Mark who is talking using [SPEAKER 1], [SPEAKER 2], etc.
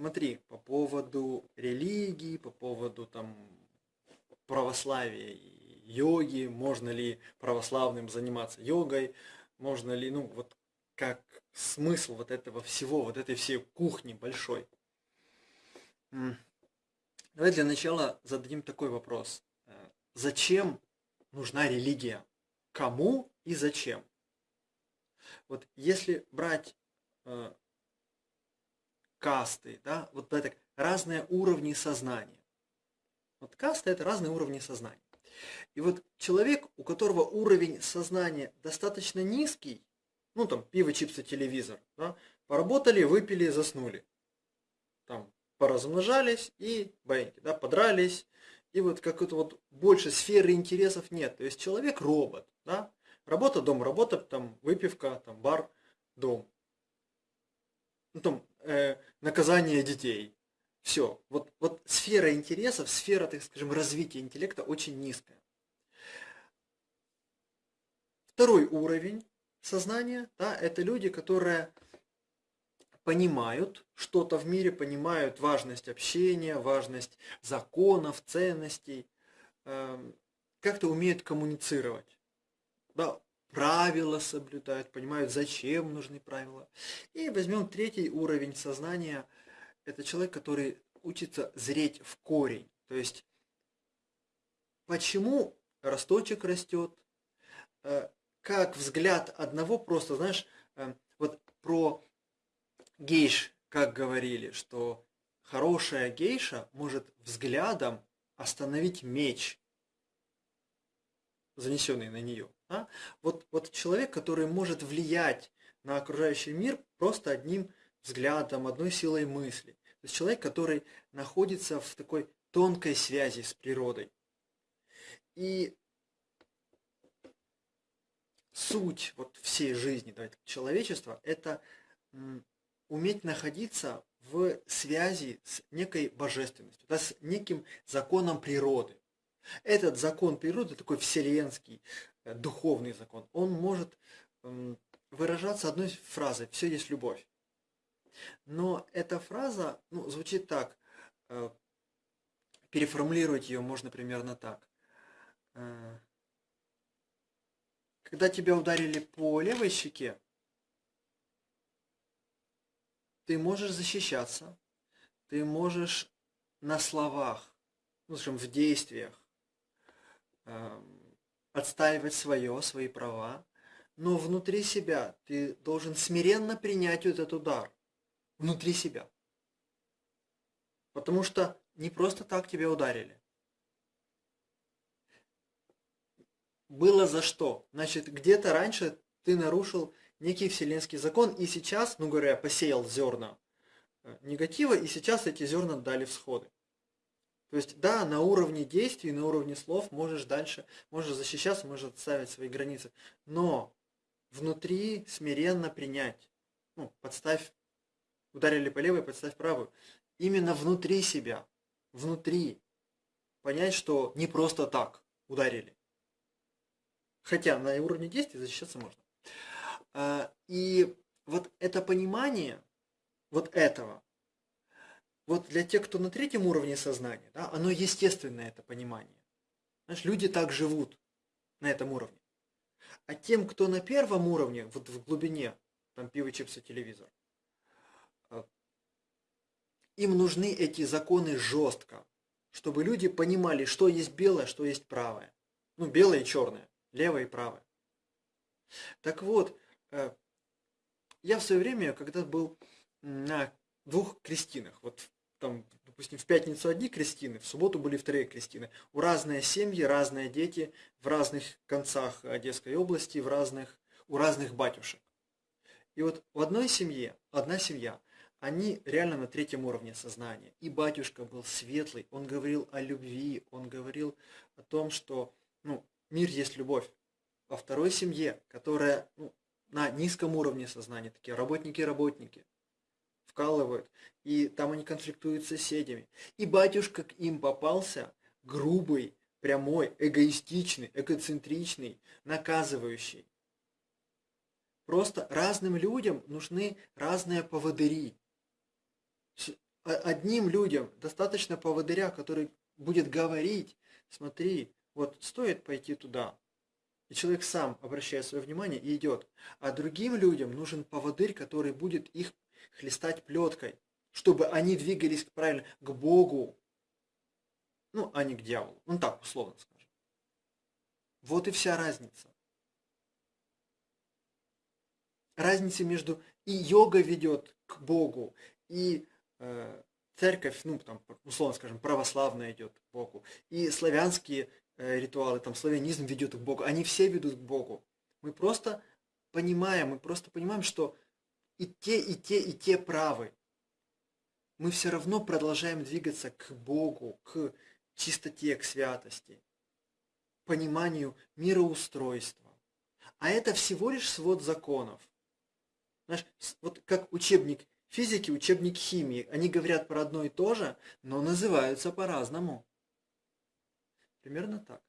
[SPEAKER 1] смотри, по поводу религии, по поводу там православия и йоги, можно ли православным заниматься йогой, можно ли, ну, вот как смысл вот этого всего, вот этой всей кухни большой. Давай для начала зададим такой вопрос. Э, зачем нужна религия? Кому и зачем? Вот если брать э, касты, да, вот это разные уровни сознания. Вот касты это разные уровни сознания. И вот человек, у которого уровень сознания достаточно низкий, ну там пиво, чипсы, телевизор, да, поработали, выпили, заснули. Там поразмножались и баиньки, да, подрались. И вот как-то вот больше сферы интересов нет. То есть человек робот, да, работа, дом, работа, там выпивка, там бар, дом. Ну там э, наказание детей. Все. Вот, вот сфера интересов, сфера, так скажем, развития интеллекта очень низкая. Второй уровень сознания, да, это люди, которые понимают что-то в мире, понимают важность общения, важность законов, ценностей, эм, как-то умеют коммуницировать. Да, правила соблюдают, понимают, зачем нужны правила. И возьмем третий уровень сознания. Это человек, который учится зреть в корень. То есть, почему росточек растет, э, как взгляд одного просто, знаешь, э, вот про гейш, как говорили, что хорошая гейша может взглядом остановить меч, занесенный на нее. Да? Вот, вот человек, который может влиять на окружающий мир просто одним взглядом, одной силой мысли. То есть человек, который находится в такой тонкой связи с природой. И суть вот всей жизни давайте, человечества – это уметь находиться в связи с некой божественностью, да, с неким законом природы. Этот закон природы, такой вселенский, э, духовный закон, он может выражаться одной фразой «все есть любовь». Но эта фраза ну, звучит так, э, переформулировать ее можно примерно так. Э, когда тебя ударили по левой щеке, ты можешь защищаться, ты можешь на словах, ну, скажем, в действиях отстаивать свое, свои права, но внутри себя ты должен смиренно принять вот этот удар. Внутри себя. Потому что не просто так тебя ударили. Было за что. Значит, где-то раньше ты нарушил некий вселенский закон, и сейчас, ну говоря, посеял зерна э, негатива, и сейчас эти зерна дали всходы. То есть, да, на уровне действий, на уровне слов можешь дальше, можешь защищаться, можешь отставить свои границы, но внутри смиренно принять, ну, подставь, ударили по левой, подставь правую, именно внутри себя, внутри, понять, что не просто так ударили. Хотя на уровне действий защищаться можно. А, и вот это понимание вот этого, вот для тех, кто на третьем уровне сознания, да, оно естественное, это понимание. Знаешь, люди так живут на этом уровне. А тем, кто на первом уровне, вот в глубине, там пиво, чипсы, телевизор, а, им нужны эти законы жестко, чтобы люди понимали, что есть белое, что есть правое. Ну, белое и черное, левое и правое. Так вот, Э, я в свое время, когда был на двух крестинах, вот там, допустим, в пятницу одни крестины, в субботу были вторые крестины. У разные семьи, разные дети в разных концах Одесской области, в разных, у разных батюшек. И вот в одной семье, одна семья, они реально на третьем уровне сознания. И батюшка был светлый, он говорил о любви, он говорил о том, что ну, мир есть любовь. Во второй семье, которая ну, на низком уровне сознания, такие работники-работники, вкалывают, и там они конфликтуют с соседями. И батюшка к им попался грубый, прямой, эгоистичный, эгоцентричный, наказывающий. Просто разным людям нужны разные поводыри. одним людям достаточно поводыря, который будет говорить, смотри, вот стоит пойти туда. И человек сам обращает свое внимание и идет. А другим людям нужен поводырь, который будет их хлестать плеткой, чтобы они двигались правильно к Богу, ну, а не к дьяволу. Ну, так, условно скажем. Вот и вся разница. Разница между и йога ведет к Богу, и э, церковь, ну, там, условно скажем, православная идет к Богу, и славянские э, ритуалы, там, славянизм ведет к Богу, они все ведут к Богу. Мы просто понимаем, мы просто понимаем, что и те, и те, и те правы. Мы все равно продолжаем двигаться к Богу, к чистоте, к святости, пониманию мироустройства. А это всего лишь свод законов. Знаешь, вот как учебник физики, учебник химии. Они говорят про одно и то же, но называются по-разному. Примерно так.